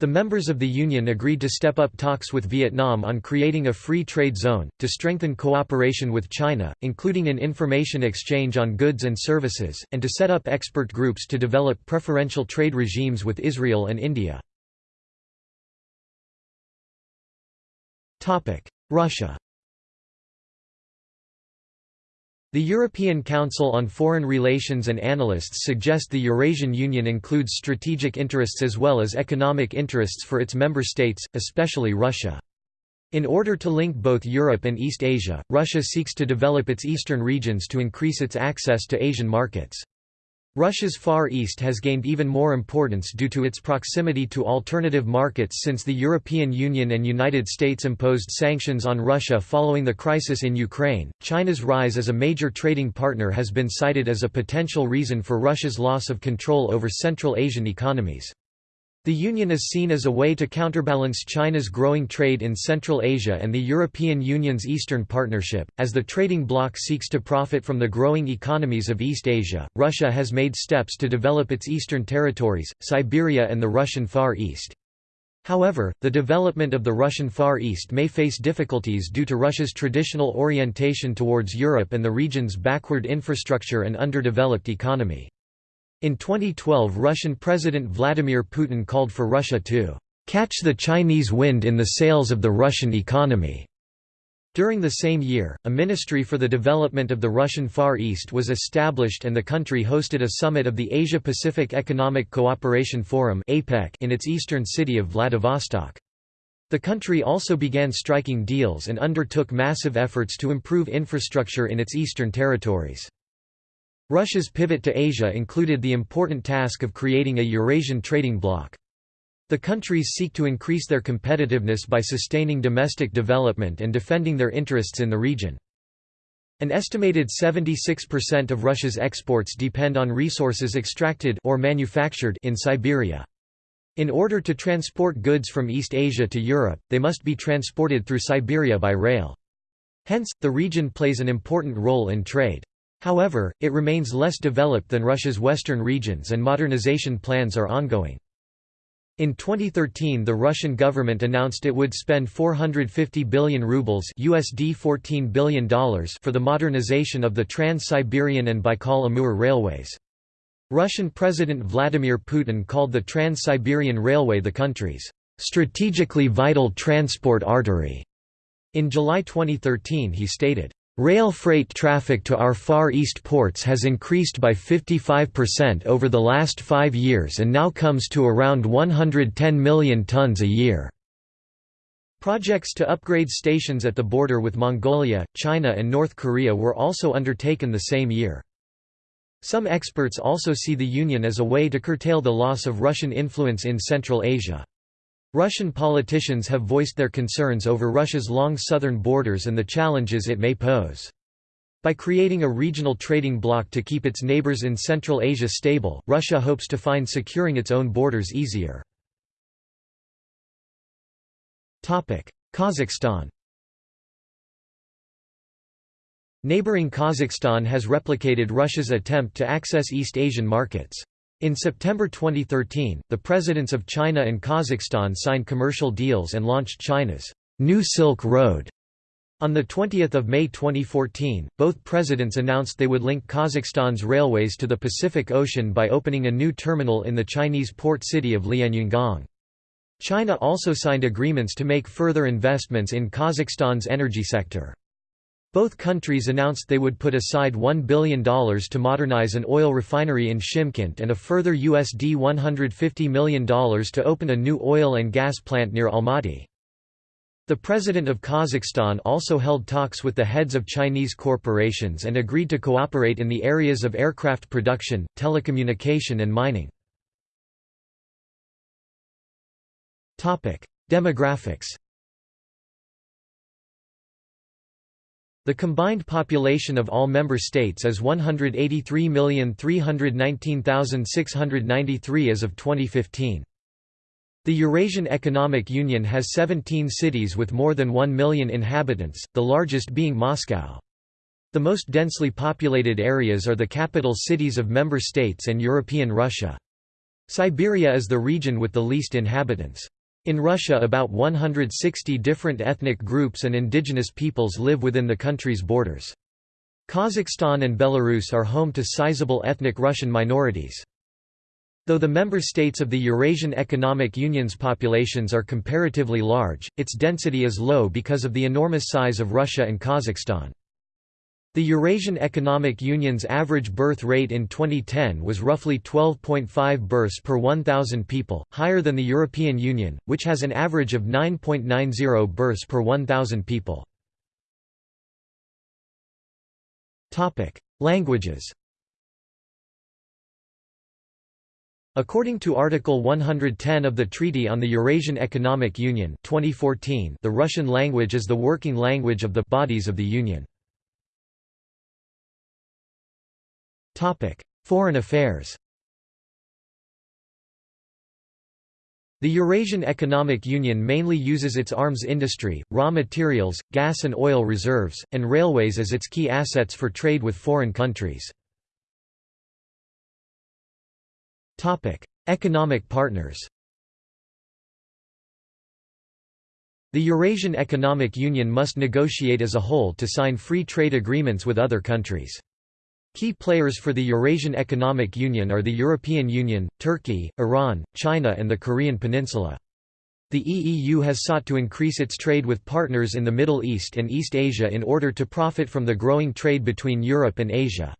The members of the Union agreed to step up talks with Vietnam on creating a free trade zone, to strengthen cooperation with China, including an information exchange on goods and services, and to set up expert groups to develop preferential trade regimes with Israel and India. Russia the European Council on Foreign Relations and analysts suggest the Eurasian Union includes strategic interests as well as economic interests for its member states, especially Russia. In order to link both Europe and East Asia, Russia seeks to develop its eastern regions to increase its access to Asian markets. Russia's Far East has gained even more importance due to its proximity to alternative markets since the European Union and United States imposed sanctions on Russia following the crisis in Ukraine. China's rise as a major trading partner has been cited as a potential reason for Russia's loss of control over Central Asian economies. The Union is seen as a way to counterbalance China's growing trade in Central Asia and the European Union's Eastern Partnership. As the trading bloc seeks to profit from the growing economies of East Asia, Russia has made steps to develop its eastern territories, Siberia and the Russian Far East. However, the development of the Russian Far East may face difficulties due to Russia's traditional orientation towards Europe and the region's backward infrastructure and underdeveloped economy. In 2012 Russian President Vladimir Putin called for Russia to "...catch the Chinese wind in the sails of the Russian economy." During the same year, a Ministry for the Development of the Russian Far East was established and the country hosted a summit of the Asia-Pacific Economic Cooperation Forum in its eastern city of Vladivostok. The country also began striking deals and undertook massive efforts to improve infrastructure in its eastern territories. Russia's pivot to Asia included the important task of creating a Eurasian trading bloc. The countries seek to increase their competitiveness by sustaining domestic development and defending their interests in the region. An estimated 76% of Russia's exports depend on resources extracted or manufactured in Siberia. In order to transport goods from East Asia to Europe, they must be transported through Siberia by rail. Hence, the region plays an important role in trade. However, it remains less developed than Russia's western regions and modernization plans are ongoing. In 2013 the Russian government announced it would spend 450 billion rubles USD $14 billion for the modernization of the Trans-Siberian and Baikal-Amur railways. Russian President Vladimir Putin called the Trans-Siberian Railway the country's strategically vital transport artery. In July 2013 he stated, Rail freight traffic to our Far East ports has increased by 55% over the last five years and now comes to around 110 million tons a year. Projects to upgrade stations at the border with Mongolia, China and North Korea were also undertaken the same year. Some experts also see the Union as a way to curtail the loss of Russian influence in Central Asia. Russian politicians have voiced their concerns over Russia's long southern borders and the challenges it may pose. By creating a regional trading bloc to keep its neighbors in Central Asia stable, Russia hopes to find securing its own borders easier. Kazakhstan Neighboring Kazakhstan has replicated Russia's attempt to access East Asian markets. In September 2013, the presidents of China and Kazakhstan signed commercial deals and launched China's New Silk Road. On 20 May 2014, both presidents announced they would link Kazakhstan's railways to the Pacific Ocean by opening a new terminal in the Chinese port city of Lianyungang. China also signed agreements to make further investments in Kazakhstan's energy sector. Both countries announced they would put aside $1 billion to modernize an oil refinery in Shymkent and a further USD $150 million to open a new oil and gas plant near Almaty. The president of Kazakhstan also held talks with the heads of Chinese corporations and agreed to cooperate in the areas of aircraft production, telecommunication and mining. Demographics The combined population of all member states is 183,319,693 as of 2015. The Eurasian Economic Union has 17 cities with more than 1 million inhabitants, the largest being Moscow. The most densely populated areas are the capital cities of member states and European Russia. Siberia is the region with the least inhabitants. In Russia about 160 different ethnic groups and indigenous peoples live within the country's borders. Kazakhstan and Belarus are home to sizable ethnic Russian minorities. Though the member states of the Eurasian Economic Union's populations are comparatively large, its density is low because of the enormous size of Russia and Kazakhstan. The Eurasian Economic Union's average birth rate in 2010 was roughly 12.5 births per 1,000 people, higher than the European Union, which has an average of 9.90 births per 1,000 people. Languages According to Article 110 of the Treaty on the Eurasian Economic Union 2014, the Russian language is the working language of the bodies of the Union. Foreign affairs The Eurasian Economic Union mainly uses its arms industry, raw materials, gas and oil reserves, and railways as its key assets for trade with foreign countries. Economic partners The Eurasian Economic Union must negotiate as a whole to sign free trade agreements with other countries. Key players for the Eurasian Economic Union are the European Union, Turkey, Iran, China and the Korean Peninsula. The EEU has sought to increase its trade with partners in the Middle East and East Asia in order to profit from the growing trade between Europe and Asia.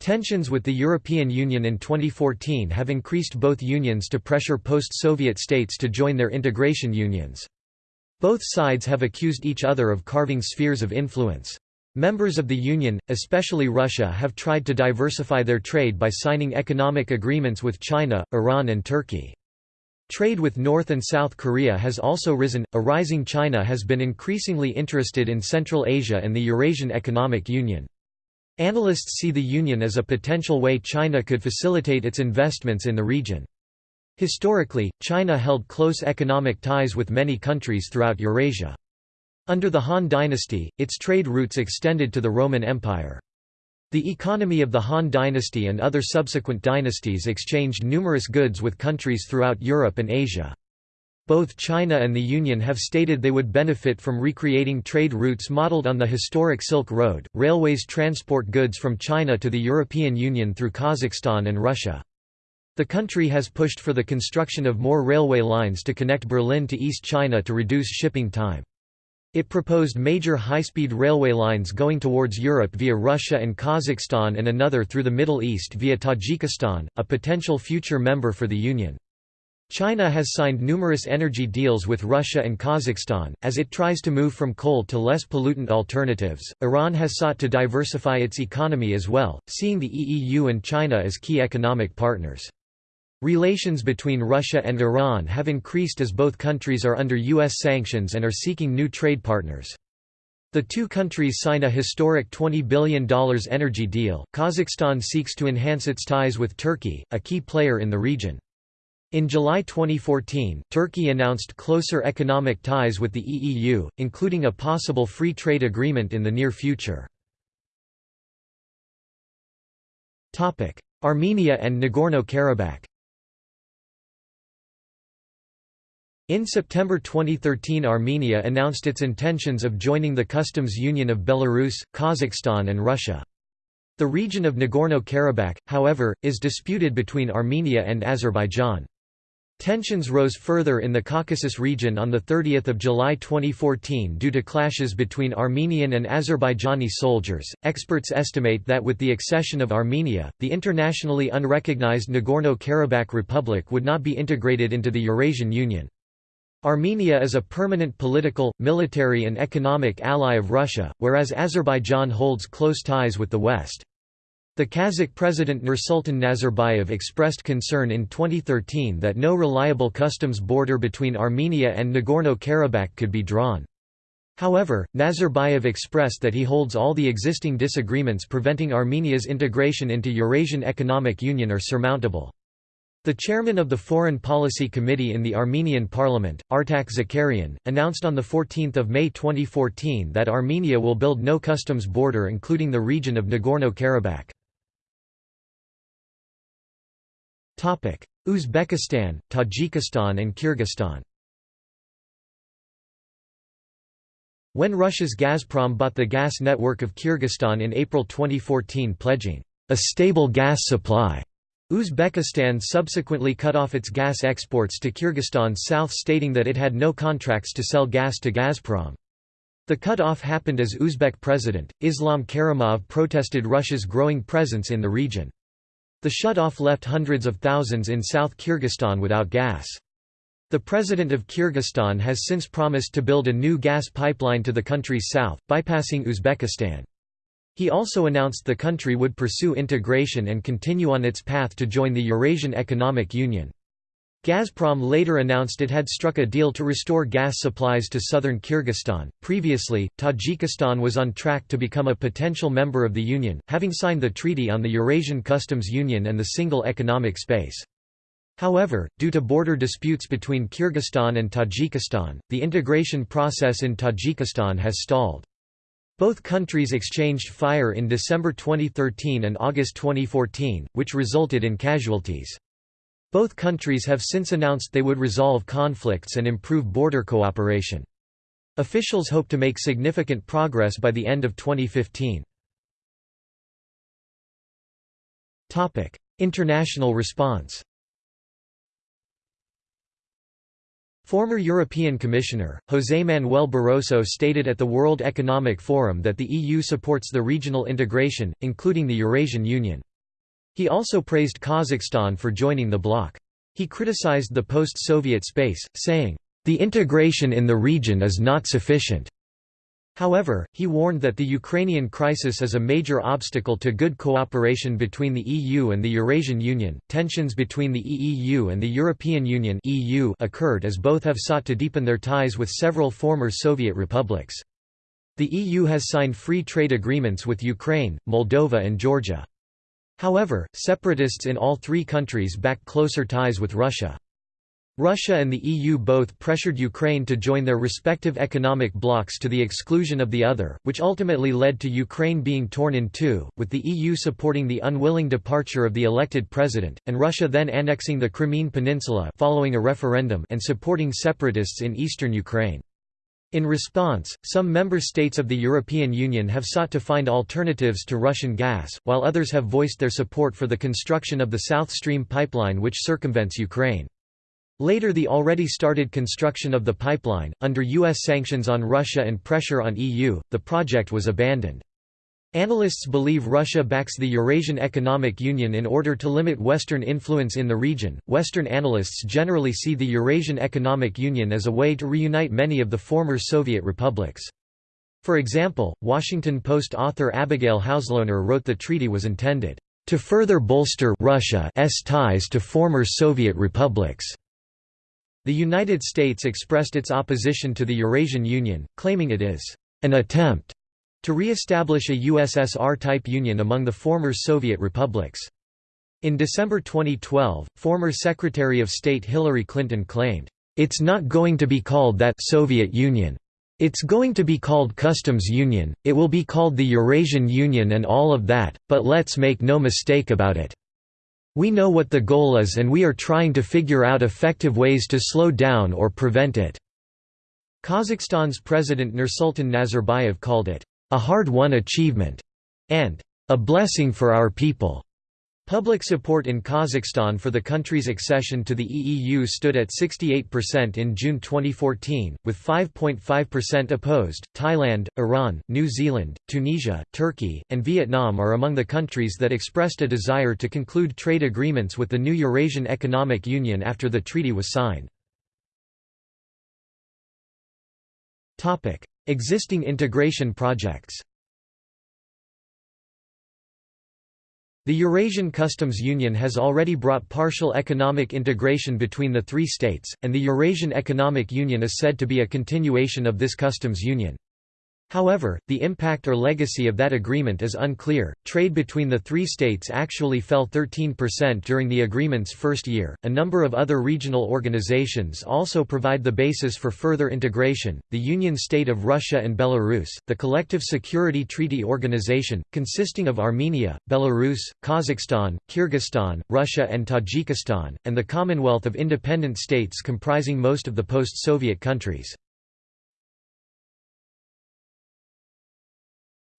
Tensions with the European Union in 2014 have increased both unions to pressure post-Soviet states to join their integration unions. Both sides have accused each other of carving spheres of influence. Members of the Union, especially Russia have tried to diversify their trade by signing economic agreements with China, Iran and Turkey. Trade with North and South Korea has also risen. A rising China has been increasingly interested in Central Asia and the Eurasian Economic Union. Analysts see the Union as a potential way China could facilitate its investments in the region. Historically, China held close economic ties with many countries throughout Eurasia. Under the Han dynasty, its trade routes extended to the Roman Empire. The economy of the Han dynasty and other subsequent dynasties exchanged numerous goods with countries throughout Europe and Asia. Both China and the Union have stated they would benefit from recreating trade routes modeled on the historic Silk Road. Railways transport goods from China to the European Union through Kazakhstan and Russia. The country has pushed for the construction of more railway lines to connect Berlin to East China to reduce shipping time. It proposed major high-speed railway lines going towards Europe via Russia and Kazakhstan and another through the Middle East via Tajikistan, a potential future member for the Union. China has signed numerous energy deals with Russia and Kazakhstan, as it tries to move from coal to less pollutant alternatives. Iran has sought to diversify its economy as well, seeing the EEU and China as key economic partners. Relations between Russia and Iran have increased as both countries are under U.S. sanctions and are seeking new trade partners. The two countries signed a historic $20 billion energy deal. Kazakhstan seeks to enhance its ties with Turkey, a key player in the region. In July 2014, Turkey announced closer economic ties with the EEU, including a possible free trade agreement in the near future. Armenia and Nagorno-Karabakh In September 2013 Armenia announced its intentions of joining the customs union of Belarus, Kazakhstan and Russia. The region of Nagorno-Karabakh, however, is disputed between Armenia and Azerbaijan. Tensions rose further in the Caucasus region on 30 July 2014 due to clashes between Armenian and Azerbaijani soldiers. Experts estimate that with the accession of Armenia, the internationally unrecognized Nagorno Karabakh Republic would not be integrated into the Eurasian Union. Armenia is a permanent political, military and economic ally of Russia, whereas Azerbaijan holds close ties with the West. The Kazakh president Nursultan Nazarbayev expressed concern in 2013 that no reliable customs border between Armenia and Nagorno-Karabakh could be drawn. However, Nazarbayev expressed that he holds all the existing disagreements preventing Armenia's integration into Eurasian Economic Union are surmountable. The chairman of the Foreign Policy Committee in the Armenian parliament, Artak Zakarian, announced on 14 May 2014 that Armenia will build no customs border including the region of Nagorno-Karabakh. Uzbekistan, Tajikistan and Kyrgyzstan When Russia's Gazprom bought the gas network of Kyrgyzstan in April 2014 pledging a stable gas supply, Uzbekistan subsequently cut off its gas exports to Kyrgyzstan south stating that it had no contracts to sell gas to Gazprom. The cut-off happened as Uzbek president, Islam Karimov protested Russia's growing presence in the region. The shut-off left hundreds of thousands in South Kyrgyzstan without gas. The president of Kyrgyzstan has since promised to build a new gas pipeline to the country's south, bypassing Uzbekistan. He also announced the country would pursue integration and continue on its path to join the Eurasian Economic Union. Gazprom later announced it had struck a deal to restore gas supplies to southern Kyrgyzstan. Previously, Tajikistan was on track to become a potential member of the Union, having signed the Treaty on the Eurasian Customs Union and the Single Economic Space. However, due to border disputes between Kyrgyzstan and Tajikistan, the integration process in Tajikistan has stalled. Both countries exchanged fire in December 2013 and August 2014, which resulted in casualties. Both countries have since announced they would resolve conflicts and improve border cooperation. Officials hope to make significant progress by the end of 2015. International response Former European Commissioner, José Manuel Barroso stated at the World Economic Forum that the EU supports the regional integration, including the Eurasian Union. He also praised Kazakhstan for joining the bloc. He criticized the post-Soviet space, saying, "...the integration in the region is not sufficient." However, he warned that the Ukrainian crisis is a major obstacle to good cooperation between the EU and the Eurasian Union. Tensions between the EEU and the European Union (EU) occurred as both have sought to deepen their ties with several former Soviet republics. The EU has signed free trade agreements with Ukraine, Moldova and Georgia. However, separatists in all three countries back closer ties with Russia. Russia and the EU both pressured Ukraine to join their respective economic blocs to the exclusion of the other, which ultimately led to Ukraine being torn in two, with the EU supporting the unwilling departure of the elected president, and Russia then annexing the Crimean Peninsula following a referendum and supporting separatists in eastern Ukraine. In response, some member states of the European Union have sought to find alternatives to Russian gas, while others have voiced their support for the construction of the South Stream pipeline which circumvents Ukraine. Later the already started construction of the pipeline, under U.S. sanctions on Russia and pressure on EU, the project was abandoned. Analysts believe Russia backs the Eurasian Economic Union in order to limit Western influence in the region. Western analysts generally see the Eurasian Economic Union as a way to reunite many of the former Soviet republics. For example, Washington Post author Abigail Hauslohner wrote the treaty was intended to further bolster Russia's ties to former Soviet republics. The United States expressed its opposition to the Eurasian Union, claiming it is an attempt to re-establish a USSR-type union among the former Soviet republics. In December 2012, former Secretary of State Hillary Clinton claimed, "...it's not going to be called that Soviet Union. It's going to be called Customs Union, it will be called the Eurasian Union and all of that, but let's make no mistake about it." We know what the goal is and we are trying to figure out effective ways to slow down or prevent it." Kazakhstan's President Nursultan Nazarbayev called it, "...a hard-won achievement," and "...a blessing for our people." Public support in Kazakhstan for the country's accession to the EEU stood at 68% in June 2014, with 5.5% opposed. Thailand, Iran, New Zealand, Tunisia, Turkey, and Vietnam are among the countries that expressed a desire to conclude trade agreements with the new Eurasian Economic Union after the treaty was signed. Existing integration projects The Eurasian Customs Union has already brought partial economic integration between the three states, and the Eurasian Economic Union is said to be a continuation of this customs union. However, the impact or legacy of that agreement is unclear. Trade between the three states actually fell 13% during the agreement's first year. A number of other regional organizations also provide the basis for further integration the Union State of Russia and Belarus, the Collective Security Treaty Organization, consisting of Armenia, Belarus, Kazakhstan, Kyrgyzstan, Russia, and Tajikistan, and the Commonwealth of Independent States comprising most of the post Soviet countries.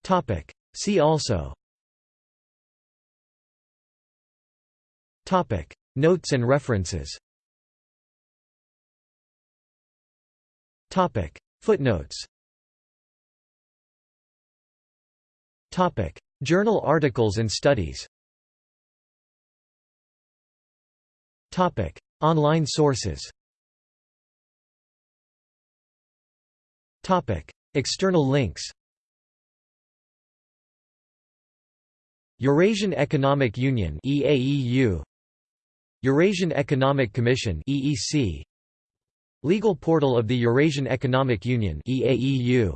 Topic. See also Topic. Notes and references Topic. Footnotes Topic. Journal articles and studies Topic. Online sources Topic. External links Eurasian Economic Union EAEU Eurasian Economic Commission EEC Legal portal of the Eurasian Economic Union EAEU